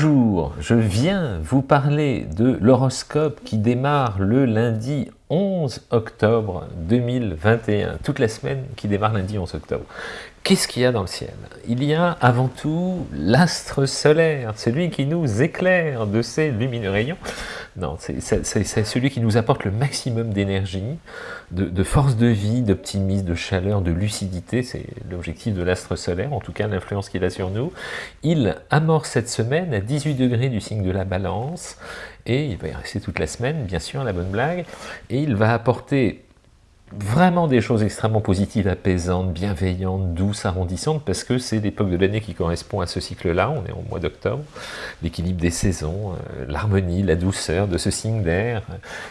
Bonjour, je viens vous parler de l'horoscope qui démarre le lundi 11 octobre 2021, toute la semaine qui démarre lundi 11 octobre. Qu'est-ce qu'il y a dans le ciel? Il y a avant tout l'astre solaire, celui qui nous éclaire de ses lumineux rayons. Non, c'est celui qui nous apporte le maximum d'énergie, de, force de vie, d'optimisme, de chaleur, de lucidité. C'est l'objectif de l'astre solaire, en tout cas l'influence qu'il a sur nous. Il amorce cette semaine à 18 degrés du signe de la balance, et il va y rester toute la semaine, bien sûr, la bonne blague, et il va apporter vraiment des choses extrêmement positives, apaisantes, bienveillantes, douces, arrondissantes, parce que c'est l'époque de l'année qui correspond à ce cycle-là, on est au mois d'octobre, l'équilibre des saisons, euh, l'harmonie, la douceur de ce signe d'air.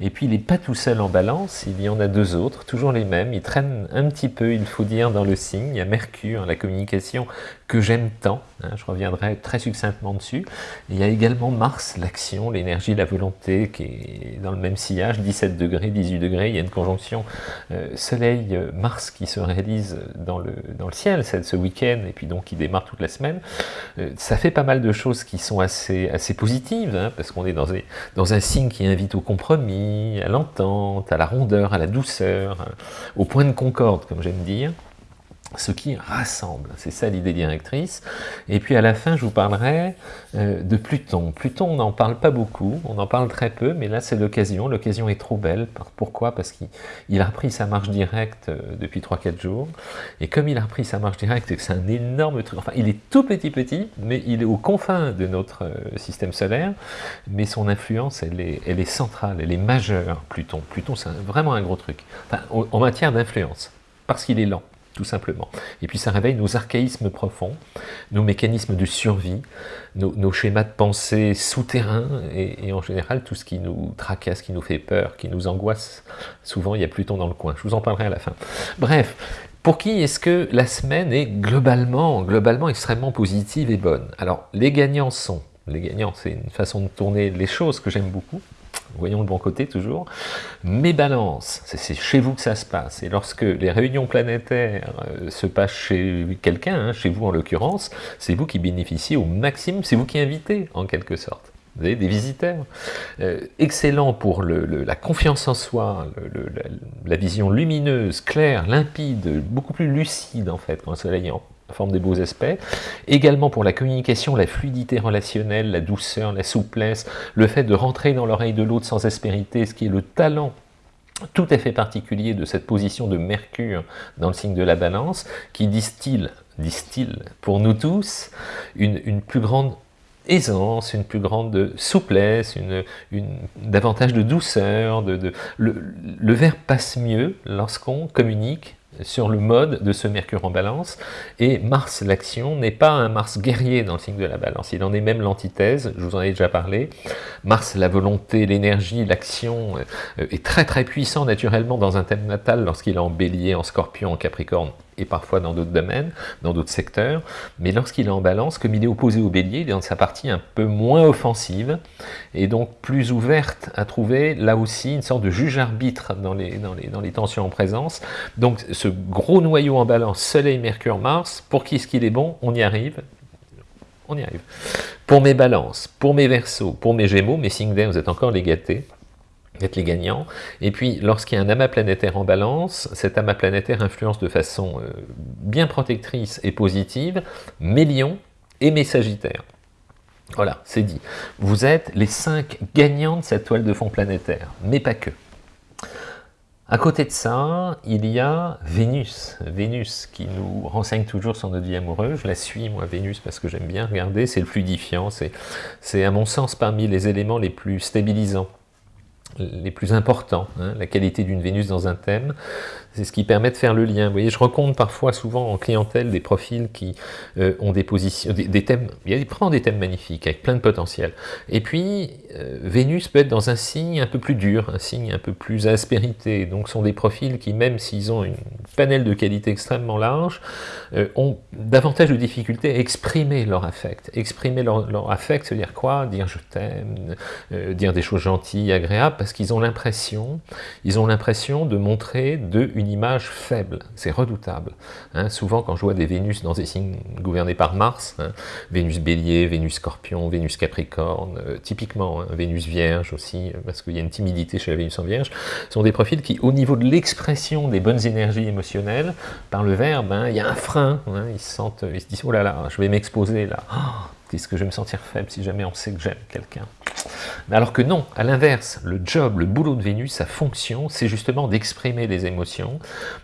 Et puis il n'est pas tout seul en balance, il y en a deux autres, toujours les mêmes, ils traînent un petit peu, il faut dire, dans le signe, il y a Mercure, la communication que j'aime tant, hein, je reviendrai très succinctement dessus. il y a également Mars, l'action, l'énergie, la volonté, qui est dans le même sillage, 17 degrés, 18 degrés, il y a une conjonction euh, Soleil-Mars qui se réalise dans le, dans le ciel ce week-end, et puis donc qui démarre toute la semaine, euh, ça fait pas mal de choses qui sont assez, assez positives, hein, parce qu'on est dans, dans un signe qui invite au compromis, à l'entente, à la rondeur, à la douceur, au point de concorde, comme j'aime dire ce qui rassemble, c'est ça l'idée directrice. Et puis à la fin, je vous parlerai euh, de Pluton. Pluton, on n'en parle pas beaucoup, on en parle très peu, mais là c'est l'occasion, l'occasion est trop belle. Pourquoi? Parce qu'il a repris sa marche directe euh, depuis 3-4 jours, et comme il a repris sa marche directe, c'est un énorme truc, enfin il est tout petit petit, mais il est aux confins de notre euh, système solaire, mais son influence, elle est, elle est centrale, elle est majeure, Pluton. Pluton, c'est vraiment un gros truc, enfin, en matière d'influence, parce qu'il est lent tout simplement. Et puis ça réveille nos archaïsmes profonds, nos mécanismes de survie, nos, schémas de pensée souterrains, et, en général tout ce qui nous tracasse, qui nous fait peur, qui nous angoisse. Souvent il y a Pluton dans le coin, je vous en parlerai à la fin. Bref, pour qui est-ce que la semaine est globalement, globalement extrêmement positive et bonne? Alors les gagnants sont, les gagnants c'est une façon de tourner les choses que j'aime beaucoup, voyons le bon côté toujours, mes balances, c'est chez vous que ça se passe, et lorsque les réunions planétaires euh, se passent chez quelqu'un, hein, chez vous en l'occurrence, c'est vous qui bénéficiez au maximum, c'est vous qui invitez en quelque sorte. Vous avez des visiteurs. Euh, excellent pour la confiance en soi, la, vision lumineuse, claire, limpide, beaucoup plus lucide en fait quand le soleil est en forme des beaux aspects. Également pour la communication, la fluidité relationnelle, la douceur, la souplesse, le fait de rentrer dans l'oreille de l'autre sans aspérité, ce qui est le talent tout à fait particulier de cette position de Mercure dans le signe de la balance, qui distille, distille pour nous tous une, plus grande aisance, une plus grande souplesse, une, davantage de douceur, le, le verbe passe mieux lorsqu'on communique sur le mode de ce Mercure en balance, et Mars, l'action, n'est pas un Mars guerrier dans le signe de la balance, il en est même l'antithèse, je vous en ai déjà parlé. Mars, la volonté, l'énergie, l'action, euh, est très très puissant naturellement dans un thème natal lorsqu'il est en bélier, en scorpion, en capricorne, et parfois dans d'autres domaines, dans d'autres secteurs, mais lorsqu'il est en balance, comme il est opposé au bélier, il est dans sa partie un peu moins offensive, et donc plus ouverte à trouver là aussi une sorte de juge-arbitre dans les, dans, les, dans les tensions en présence. Donc ce gros noyau en balance, Soleil, Mercure, Mars, pour qui est-ce qu'il est bon? On y arrive, on y arrive. Pour mes balances, pour mes versos, pour mes gémeaux, mes signes d'air, vous êtes encore les gâtés, être les gagnants. Et puis, lorsqu'il y a un amas planétaire en balance, cet amas planétaire influence de façon euh, bien protectrice et positive mes lions et mes sagittaires. Voilà, c'est dit. Vous êtes les cinq gagnants de cette toile de fond planétaire, mais pas que. À côté de ça, il y a Vénus, Vénus qui nous renseigne toujours sur notre vie amoureuse. Je la suis, moi, Vénus, parce que j'aime bien regarder, c'est le fluidifiant, c'est à mon sens parmi les éléments les plus stabilisants les plus importants, hein, la qualité d'une Vénus dans un thème, c'est ce qui permet de faire le lien. Vous voyez, je rencontre parfois, souvent en clientèle, des profils qui euh, ont des positions, des, thèmes, il thèmes magnifiques, avec plein de potentiel. Et puis, euh, Vénus peut être dans un signe un peu plus dur, un signe un peu plus aspérité, donc ce sont des profils qui, même s'ils ont une panel de qualités extrêmement large, euh, ont davantage de difficultés à exprimer leur affect. Exprimer leur, leur affect, ça veut dire quoi? Dire je t'aime, dire des choses gentilles, agréables, parce qu'ils ont l'impression, ils ont l'impression de montrer de une image faible, c'est redoutable. Hein. souvent, quand je vois des Vénus dans des signes gouvernés par Mars, hein, Vénus Bélier, Vénus Scorpion, Vénus Capricorne, euh, typiquement, hein, Vénus Vierge aussi, euh, parce qu'il y a une timidité chez la Vénus en Vierge, sont des profils qui, au niveau de l'expression des bonnes énergies émotionnelles, par le verbe, il y a un frein, ils se sentent, ils se disent, oh là là, je vais m'exposer là, oh, est-ce que je vais me sentir faible si jamais on sait que j'aime quelqu'un? Alors que non, à l'inverse, le job, le boulot de Vénus, sa fonction, c'est justement d'exprimer les émotions,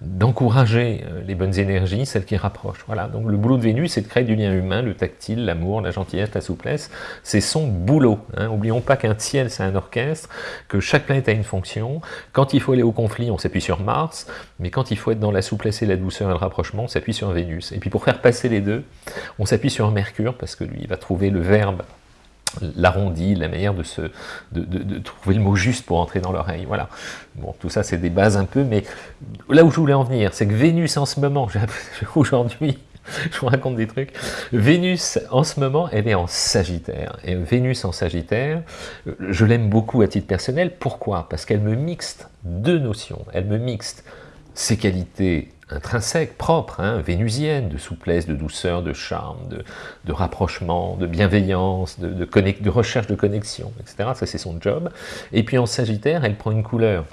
d'encourager euh, les bonnes énergies, celles qui rapprochent. Voilà, donc le boulot de Vénus, c'est de créer du lien humain, le tactile, l'amour, la gentillesse, la souplesse, c'est son boulot. Hein. Oublions pas qu'un ciel, c'est un orchestre, que chaque planète a une fonction. Quand il faut aller au conflit, on s'appuie sur Mars, mais quand il faut être dans la souplesse et la douceur et le rapprochement, on s'appuie sur Vénus. Et puis pour faire passer les deux, on s'appuie sur Mercure, parce que lui, va trouver le verbe l'arrondi, la manière de, se, de, trouver le mot juste pour entrer dans l'oreille, voilà. Bon, tout ça c'est des bases un peu, mais là où je voulais en venir, c'est que Vénus en ce moment, aujourd'hui, je vous raconte des trucs, Vénus en ce moment, elle est en Sagittaire, et Vénus en Sagittaire, je l'aime beaucoup à titre personnel, pourquoi? Parce qu'elle me mixte deux notions, elle me mixte ses qualités intrinsèque, propre, hein, vénusienne, de souplesse, de douceur, de charme, de, rapprochement, de bienveillance, de, de, recherche de connexion, etc. Ça, c'est son job. Et puis en Sagittaire, elle prend une couleur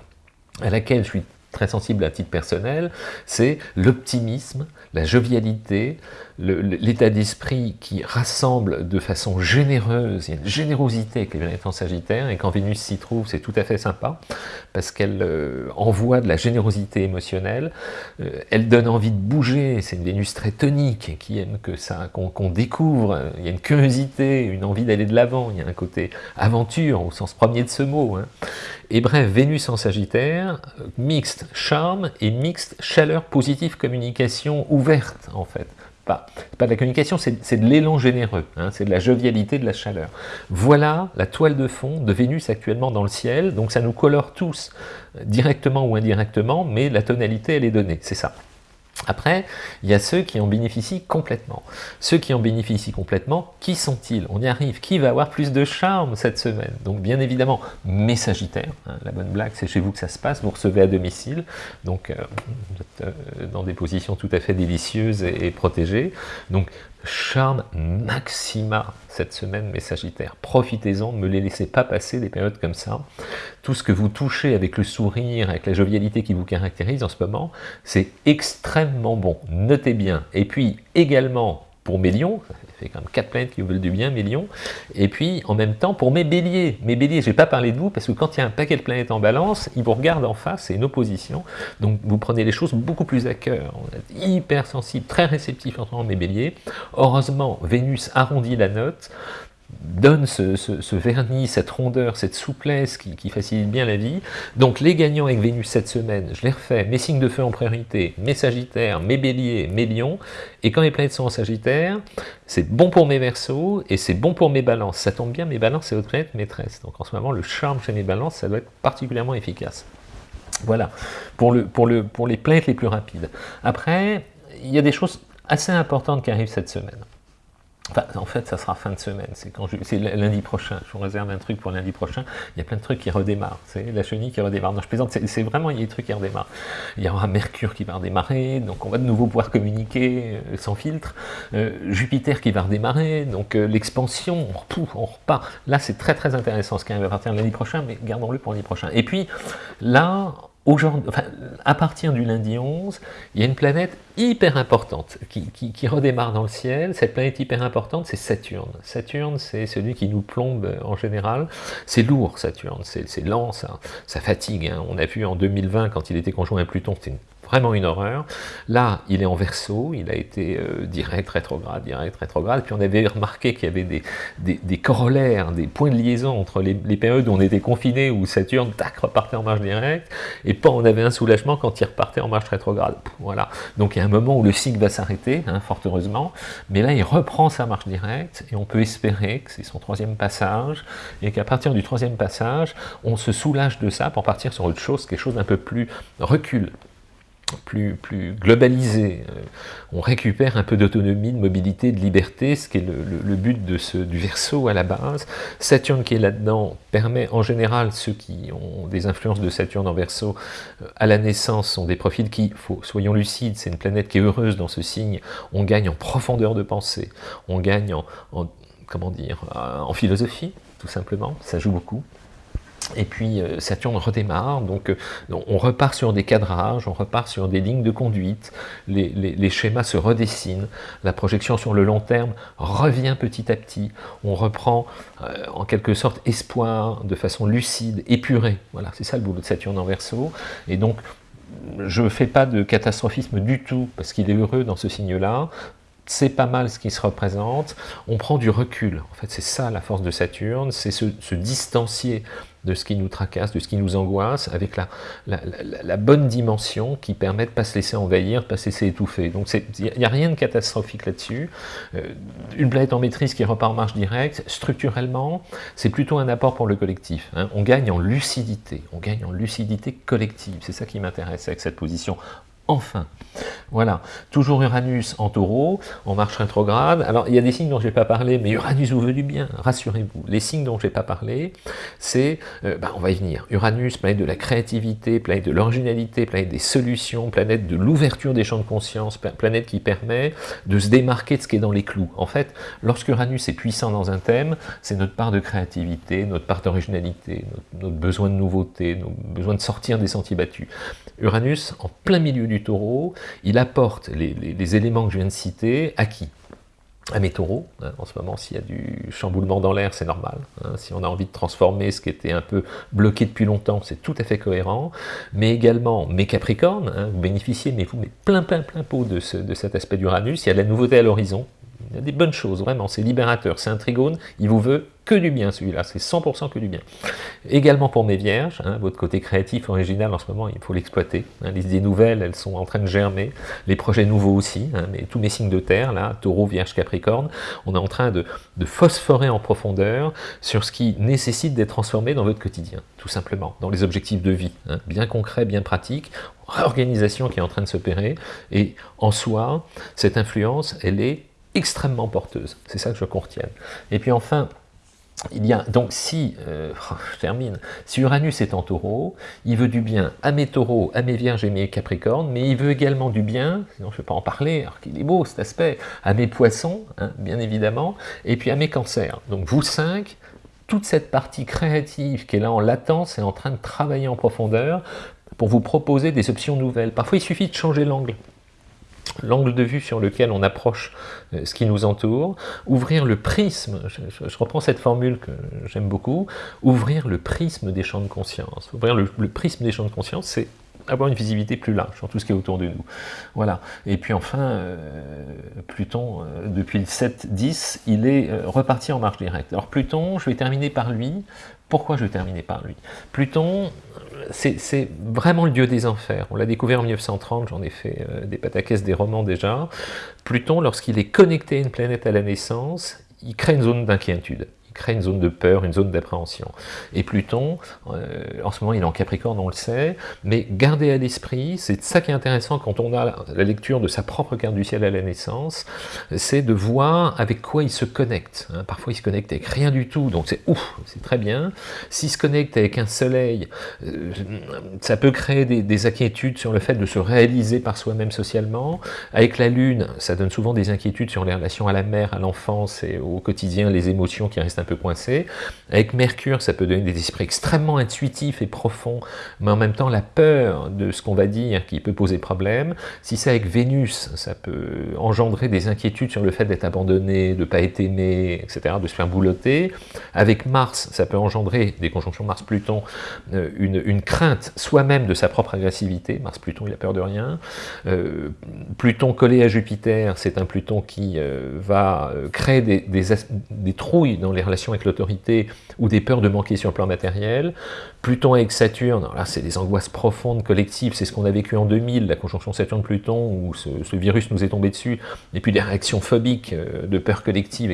à laquelle je suis très sensible à titre personnel, c'est l'optimisme, la jovialité, l'état d'esprit qui rassemble de façon généreuse, il y a une générosité avec les planètes en Sagittaire, et quand Vénus s'y trouve, c'est tout à fait sympa, parce qu'elle euh, envoie de la générosité émotionnelle, euh, elle donne envie de bouger, c'est une Vénus très tonique, qui aime que ça, qu'on découvre, il y a une curiosité, une envie d'aller de l'avant, il y a un côté aventure, au sens premier de ce mot. Hein. Et bref, Vénus en Sagittaire, euh, charme et mixte chaleur positive, communication ouverte, en fait pas, pas de la communication, c'est de l'élan généreux, hein, c'est de la jovialité, de la chaleur. Voilà la toile de fond de Vénus actuellement dans le ciel, donc ça nous colore tous, directement ou indirectement, mais la tonalité, elle est donnée, c'est ça. Après, il y a ceux qui en bénéficient complètement. Ceux qui en bénéficient complètement, qui sont-ils? On y arrive. Qui va avoir plus de charme cette semaine? Donc bien évidemment, mes Sagittaires. Hein, la bonne blague, c'est chez vous que ça se passe. Vous recevez à domicile. Donc euh, vous êtes euh, dans des positions tout à fait délicieuses et, et protégées. Donc charme maxima cette semaine, mes Sagittaires. Profitez-en, ne me les laissez pas passer des périodes comme ça. Tout ce que vous touchez avec le sourire, avec la jovialité qui vous caractérise en ce moment, c'est extrêmement bon. Notez bien. Et puis également, pour mes lions, fait quand même quatre planètes qui vous veulent du bien, mes lions, et puis en même temps pour mes béliers. Mes béliers, je n'ai pas parlé de vous, parce que quand il y a un paquet de planètes en balance, ils vous regardent en face, c'est une opposition, donc vous prenez les choses beaucoup plus à cœur, on est hyper sensible, très réceptif en mes béliers. Heureusement, Vénus arrondit la note, donne ce, vernis, cette rondeur, cette souplesse qui, facilite bien la vie. Donc les gagnants avec Vénus cette semaine, je les refais, mes signes de feu en priorité, mes sagittaires, mes béliers, mes lions, et quand les planètes sont en sagittaire, c'est bon pour mes versos, et c'est bon pour mes balances. Ça tombe bien, mes balances, c'est votre planète maîtresse. Donc en ce moment, le charme chez mes balances, ça doit être particulièrement efficace. Voilà, pour, le, pour, le, pour les planètes les plus rapides. Après, il y a des choses assez importantes qui arrivent cette semaine. En fait, ça sera fin de semaine, c'est lundi prochain. Je vous réserve un truc pour lundi prochain. Il y a plein de trucs qui redémarrent. La chenille qui redémarre. Non, je plaisante. C'est vraiment il y a des trucs qui redémarrent. Il y aura Mercure qui va redémarrer, donc on va de nouveau pouvoir communiquer euh, sans filtre. Euh, Jupiter qui va redémarrer, donc euh, l'expansion, on, on repart. Là, c'est très très intéressant ce qui arrive à partir lundi prochain, mais gardons-le pour lundi prochain. Et puis là, enfin, à partir du lundi 11, il y a une planète hyper importante qui, redémarre dans le ciel. Cette planète hyper importante, c'est Saturne. Saturne, c'est celui qui nous plombe en général. C'est lourd, Saturne, c'est lent, ça, ça fatigue. Hein. On a vu en 2020, quand il était conjoint à Pluton, c'était une vraiment une horreur. Là, il est en verso, il a été euh, direct, rétrograde, direct, rétrograde, puis on avait remarqué qu'il y avait des, corollaires, des points de liaison entre les, périodes où on était confiné, où Saturne, tac, repartait en marche directe, et pas on avait un soulagement quand il repartait en marche rétrograde. Voilà. Donc il y a un moment où le cycle va s'arrêter, hein, fort heureusement, mais là il reprend sa marche directe, et on peut espérer que c'est son troisième passage, et qu'à partir du troisième passage, on se soulage de ça pour partir sur autre chose, quelque chose d'un peu plus recul, plus, plus globalisé. Euh, on récupère un peu d'autonomie, de mobilité, de liberté, ce qui est le, but de ce, du verso à la base. Saturne qui est là-dedans permet en général, ceux qui ont des influences de Saturne en verso, euh, à la naissance sont des profils qui, faut, soyons lucides, c'est une planète qui est heureuse dans ce signe, on gagne en profondeur de pensée, on gagne en comment dire, en philosophie, tout simplement, ça joue beaucoup. Et puis euh, Saturne redémarre, donc, euh, on repart sur des cadrages, on repart sur des lignes de conduite, les, schémas se redessinent, la projection sur le long terme revient petit à petit, on reprend euh, en quelque sorte espoir de façon lucide, épurée, voilà, c'est ça le boulot de Saturne en Verseau, et donc je ne fais pas de catastrophisme du tout, parce qu'il est heureux dans ce signe-là, c'est pas mal ce qui se représente, on prend du recul. En fait, c'est ça la force de Saturne, c'est se, distancier de ce qui nous tracasse, de ce qui nous angoisse, avec la, la, bonne dimension qui permet de ne pas se laisser envahir, de ne pas se laisser étouffer. Donc il n'y a rien de catastrophique là-dessus. Euh, une planète en maîtrise qui repart en marche directe, structurellement, c'est plutôt un apport pour le collectif. Hein. On gagne en lucidité, on gagne en lucidité collective. C'est ça qui m'intéresse avec cette position enfin. Voilà, toujours Uranus en taureau, en marche rétrograde. Alors, il y a des signes dont je n'ai pas parlé, mais Uranus vous veut du bien, rassurez-vous. Les signes dont je n'ai pas parlé, c'est, euh, bah, on va y venir, Uranus, planète de la créativité, planète de l'originalité, planète des solutions, planète de l'ouverture des champs de conscience, planète qui permet de se démarquer de ce qui est dans les clous. En fait, lorsque Uranus est puissant dans un thème, c'est notre part de créativité, notre part d'originalité, notre, besoin de nouveauté, notre besoin de sortir des sentiers battus. Uranus, en plein milieu du taureau, il apporte les, éléments que je viens de citer à qui à mes taureaux, hein, en ce moment, s'il y a du chamboulement dans l'air, c'est normal. Hein. si on a envie de transformer ce qui était un peu bloqué depuis longtemps, c'est tout à fait cohérent. Mais également, mes capricornes, hein, vous bénéficiez, mais vous mettez plein, plein, plein pot de, de cet aspect d'Uranus. Il y a de la nouveauté à l'horizon, il y a des bonnes choses, vraiment, c'est libérateur, c'est un trigone, il vous veut que du bien celui-là, c'est 100% que du bien. Également pour mes vierges, hein, votre côté créatif, original en ce moment, il faut l'exploiter. Hein, les idées nouvelles, elles sont en train de germer, les projets nouveaux aussi, hein, mais tous mes signes de terre, là, taureau, vierge, capricorne, on est en train de, de phosphorer en profondeur sur ce qui nécessite d'être transformé dans votre quotidien, tout simplement, dans les objectifs de vie, bien concrets, bien pratiques, réorganisation qui est en train de s'opérer, et en soi, cette influence, elle est extrêmement porteuse. C'est ça que je contienne. Et puis enfin, il y a, donc si, euh, je termine, si Uranus est en taureau, il veut du bien à mes taureaux, à mes vierges et mes capricornes, mais il veut également du bien, sinon je ne vais pas en parler, alors qu'il est beau cet aspect, à mes poissons, hein, bien évidemment, et puis à mes cancers. Donc vous cinq, toute cette partie créative qui est là en latence est en train de travailler en profondeur pour vous proposer des options nouvelles. Parfois il suffit de changer l'angle l'angle de vue sur lequel on approche euh, ce qui nous entoure, ouvrir le prisme, je, reprends cette formule que j'aime beaucoup, ouvrir le prisme des champs de conscience. Ouvrir le, prisme des champs de conscience, c'est avoir une visibilité plus large sur tout ce qui est autour de nous. Voilà. Et puis enfin, euh, Pluton, euh, depuis le 7-10, il est reparti en marche directe. Alors Pluton, je vais terminer par lui. Pourquoi je vais terminer par lui? Pluton, c'est vraiment le dieu des enfers. On l'a découvert en 1930, j'en ai fait euh, des pataquès, des romans déjà. Pluton, lorsqu'il est connecté à une planète à la naissance, il crée une zone d'inquiétude crée une zone de peur, une zone d'appréhension. Et Pluton, euh, en ce moment il est en Capricorne, on le sait, mais gardez à l'esprit, c'est ça qui est intéressant quand on a la lecture de sa propre carte du ciel à la naissance, c'est de voir avec quoi il se connecte. Hein. Parfois il se connecte avec rien du tout, donc c'est ouf, c'est très bien. S'il se connecte avec un soleil, euh, ça peut créer des, des, inquiétudes sur le fait de se réaliser par soi-même socialement. Avec la lune, ça donne souvent des inquiétudes sur les relations à la mère, à l'enfance et au quotidien, les émotions qui restent un peu coincé. Avec Mercure, ça peut donner des esprits extrêmement intuitifs et profonds, mais en même temps la peur de ce qu'on va dire qui peut poser problème. Si c'est avec Vénus, ça peut engendrer des inquiétudes sur le fait d'être abandonné, de ne pas être aimé, etc., de se faire boulotter. Avec Mars, ça peut engendrer, des conjonctions Mars-Pluton, euh, une, crainte soi-même de sa propre agressivité. Mars-Pluton, il a peur de rien. Euh, Pluton collé à Jupiter, c'est un Pluton qui euh, va créer des, des trouilles dans les relations avec l'autorité ou des peurs de manquer sur le plan matériel. Pluton avec Saturne, là c'est des angoisses profondes, collectives, c'est ce qu'on a vécu en 2000, la conjonction Saturne-Pluton, où ce, virus nous est tombé dessus, et puis des réactions phobiques, euh, de peur collective